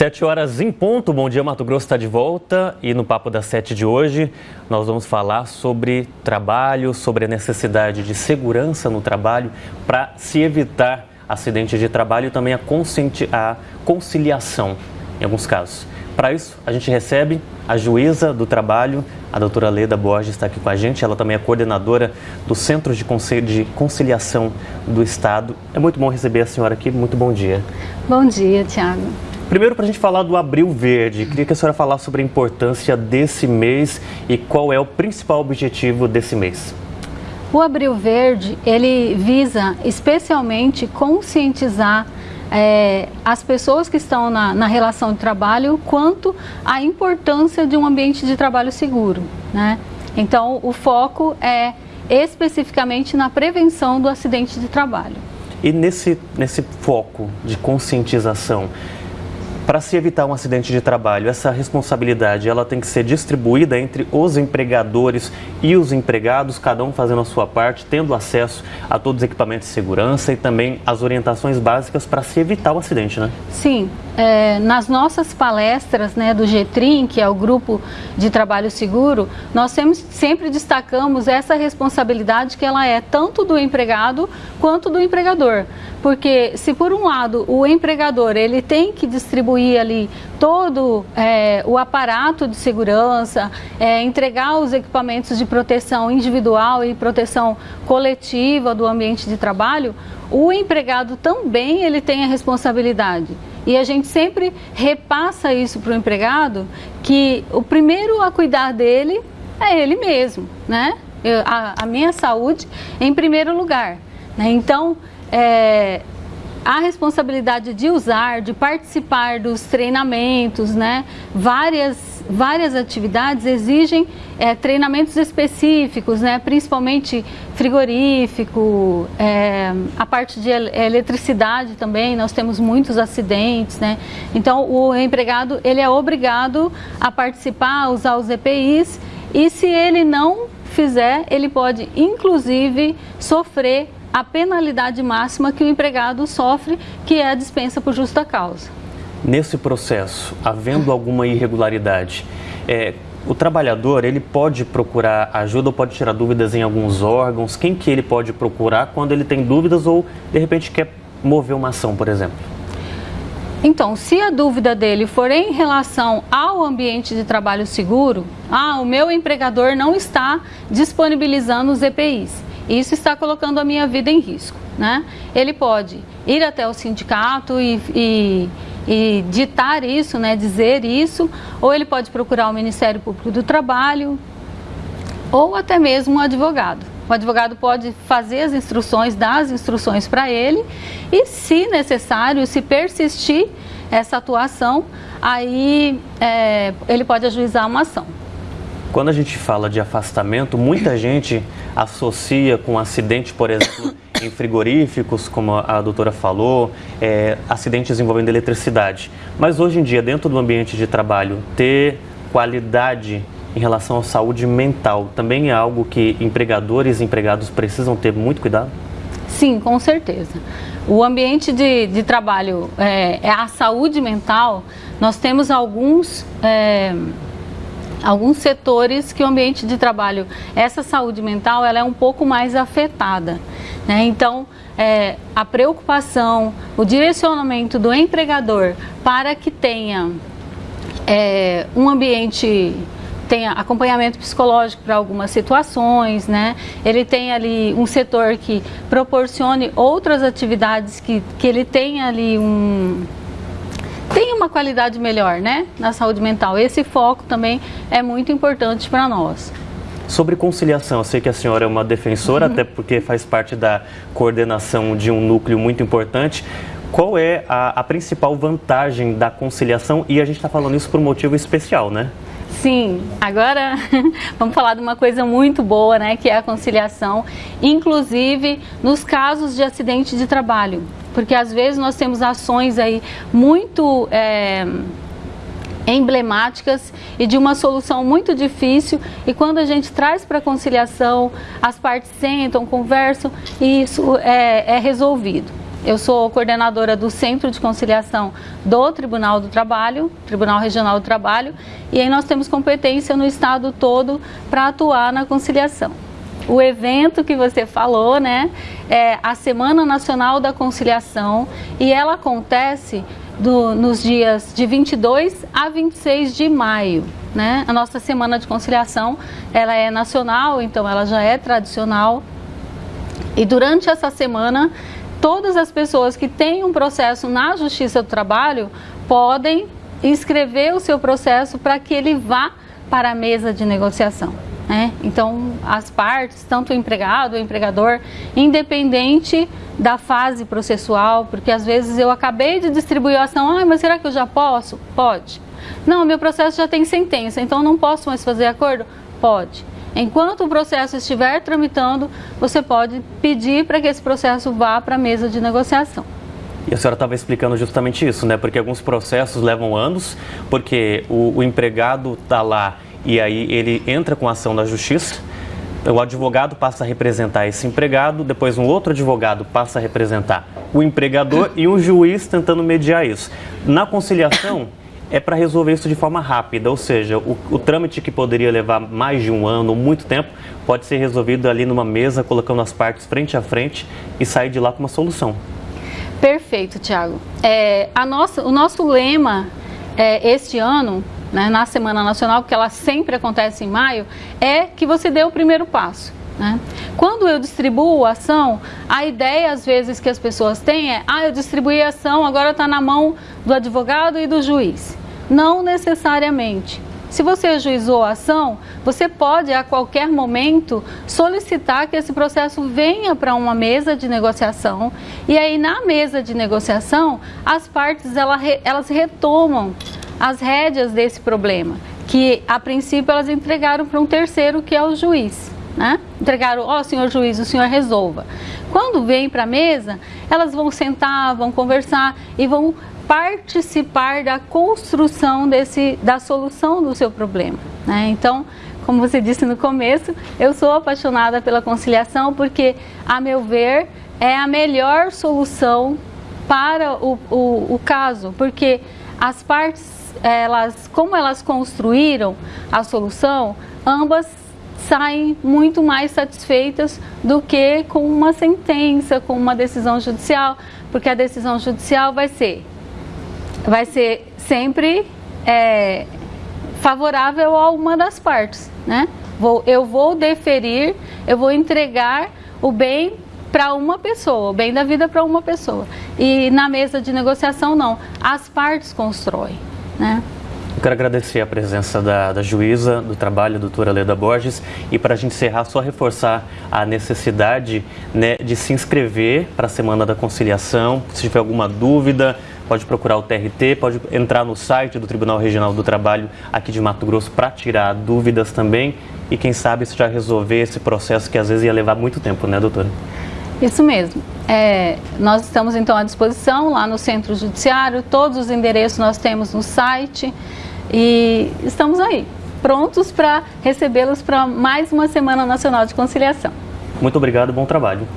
Sete horas em ponto, Bom Dia Mato Grosso está de volta e no Papo das Sete de hoje nós vamos falar sobre trabalho, sobre a necessidade de segurança no trabalho para se evitar acidentes de trabalho e também a, a conciliação em alguns casos. Para isso, a gente recebe a juíza do trabalho, a doutora Leda Borges está aqui com a gente. Ela também é coordenadora do Centro de Conciliação do Estado. É muito bom receber a senhora aqui. Muito bom dia. Bom dia, Tiago. Primeiro, para a gente falar do Abril Verde, queria que a senhora falasse sobre a importância desse mês e qual é o principal objetivo desse mês. O Abril Verde, ele visa especialmente conscientizar é, as pessoas que estão na, na, relação de trabalho quanto à importância de um ambiente de trabalho seguro. Né? Então, o foco é especificamente na prevenção do acidente de trabalho. E nesse, nesse foco de conscientização, para se evitar um acidente de trabalho, essa responsabilidade ela tem que ser distribuída entre os empregadores e os empregados, cada um fazendo a sua parte, tendo acesso a todos os equipamentos de segurança e também as orientações básicas para se evitar o acidente, né? Sim, é, nas nossas palestras né, do GETRIM, que é o Grupo de Trabalho Seguro, nós sempre, sempre destacamos essa responsabilidade que ela é tanto do empregado quanto do empregador. Porque se por um lado o empregador ele tem que distribuir ali todo é, o aparato de segurança, é, entregar os equipamentos de proteção individual e proteção coletiva do ambiente de trabalho, o empregado também ele tem a responsabilidade. E a gente sempre repassa isso para o empregado, que o primeiro a cuidar dele é ele mesmo, né? Eu, a, a, minha saúde em primeiro lugar. Né? Então, é, a responsabilidade de usar, de participar dos treinamentos, né? Várias, várias atividades exigem é, treinamentos específicos, né? Principalmente frigorífico, é, a parte de eletricidade também, nós temos muitos acidentes, né? Então, o empregado, ele é obrigado a participar, a usar os EPIs e se ele não fizer, ele pode, inclusive, sofrer a penalidade máxima que o empregado sofre, que é a dispensa por justa causa. Nesse processo, havendo alguma irregularidade, é, o trabalhador ele pode procurar ajuda ou pode tirar dúvidas em alguns órgãos? Quem que ele pode procurar quando ele tem dúvidas ou de repente quer mover uma ação, por exemplo? Então, se a dúvida dele for em relação ao ambiente de trabalho seguro, ah, o meu empregador não está disponibilizando os EPIs isso está colocando a minha vida em risco. Né? Ele pode ir até o sindicato e, e, e ditar isso, né, dizer isso, ou ele pode procurar o Ministério Público do Trabalho, ou até mesmo um advogado. O advogado pode fazer as instruções, dar as instruções para ele e, se necessário, se persistir essa atuação, aí é, ele pode ajuizar uma ação. Quando a gente fala de afastamento, muita gente associa com acidente, por exemplo, em frigoríficos, como a doutora falou, é, acidentes envolvendo eletricidade. Mas hoje em dia, dentro do ambiente de trabalho, ter qualidade em relação à saúde mental também é algo que empregadores e empregados precisam ter muito cuidado? Sim, com certeza. O ambiente de, de trabalho, é, é a saúde mental, nós temos alguns. É, alguns setores que o ambiente de trabalho, essa saúde mental, ela é um pouco mais afetada. Né? Então, é, a preocupação, o direcionamento do empregador para que tenha é, um ambiente tenha acompanhamento psicológico para algumas situações, né? Ele tem ali um setor que proporcione outras atividades que, que ele tenha ali um, tem uma qualidade melhor né, na saúde mental. Esse foco também é muito importante para nós. Sobre conciliação, eu sei que a senhora é uma defensora, uhum. até porque faz parte da coordenação de um núcleo muito importante. Qual é a, a principal vantagem da conciliação? E a gente está falando isso por um motivo especial, né? Sim, agora vamos falar de uma coisa muito boa, né, que é a conciliação, inclusive nos casos de acidente de trabalho, porque às vezes nós temos ações aí muito é, emblemáticas e de uma solução muito difícil e quando a gente traz para conciliação, as partes sentam, conversam e isso é, é resolvido. Eu sou coordenadora do Centro de Conciliação do Tribunal do Trabalho, Tribunal Regional do Trabalho, e aí nós temos competência no estado todo para atuar na conciliação. O evento que você falou, né, é a Semana Nacional da Conciliação e ela acontece do, nos dias de 22 a 26 de maio. Né? A nossa Semana de Conciliação, ela é nacional, então ela já é tradicional. E durante essa semana, todas as pessoas que têm um processo na Justiça do Trabalho podem inscrever o seu processo para que ele vá para a mesa de negociação. Né? Então, as partes, tanto o empregado, o empregador, independente da fase processual, porque às vezes eu acabei de distribuir a ação, ah, mas será que eu já posso? Pode. Não, meu processo já tem sentença, então não posso mais fazer acordo? Pode. Enquanto o processo estiver tramitando, você pode pedir para que esse processo vá para a mesa de negociação. E a senhora estava explicando justamente isso, né? Porque alguns processos levam anos, porque o, o empregado está lá e aí ele entra com a ação na justiça, o advogado passa a representar esse empregado, depois um outro advogado passa a representar o empregador e um juiz tentando mediar isso. Na conciliação, é para resolver isso de forma rápida, ou seja, o, o, trâmite que poderia levar mais de um ano, muito tempo, pode ser resolvido ali numa mesa, colocando as partes frente a frente e sair de lá com uma solução. Perfeito, Tiago. É, o nosso lema é, este ano, né, na Semana Nacional, porque ela sempre acontece em maio, é que você dê o primeiro passo. Né? Quando eu distribuo a ação, a ideia às vezes que as pessoas têm é: ah, eu distribuí a ação, agora está na mão do advogado e do juiz. Não necessariamente. Se você ajuizou a ação, você pode a qualquer momento solicitar que esse processo venha para uma mesa de negociação e aí na mesa de negociação as partes elas retomam as rédeas desse problema, que a princípio elas entregaram para um terceiro que é o juiz. Né? Entregaram, ó oh, senhor juiz, o senhor resolva. Quando vem para a mesa, elas vão sentar, vão conversar e vão participar da construção desse, da solução do seu problema. Né? Então, como você disse no começo, eu sou apaixonada pela conciliação porque, a meu ver, é a melhor solução para o, o, o caso, porque as partes, elas, como elas construíram a solução, ambas saem muito mais satisfeitas do que com uma sentença, com uma decisão judicial, porque a decisão judicial vai ser vai ser sempre é, favorável a uma das partes, né? Vou, eu vou deferir, eu vou entregar o bem para uma pessoa, o bem da vida para uma pessoa. E na mesa de negociação não, as partes constroem, né? Eu quero agradecer a presença da, da juíza do trabalho, doutora Leda Borges, e para a gente encerrar, só reforçar a necessidade né, de se inscrever para a Semana da Conciliação. Se tiver alguma dúvida, pode procurar o TRT, pode entrar no site do Tribunal Regional do Trabalho aqui de Mato Grosso para tirar dúvidas também e quem sabe isso já resolver esse processo que às vezes ia levar muito tempo, né, doutora? Isso mesmo. É, nós estamos então à disposição lá no Centro Judiciário, todos os endereços nós temos no site e estamos aí, prontos para recebê-los para mais uma Semana Nacional de Conciliação. Muito obrigado, bom trabalho.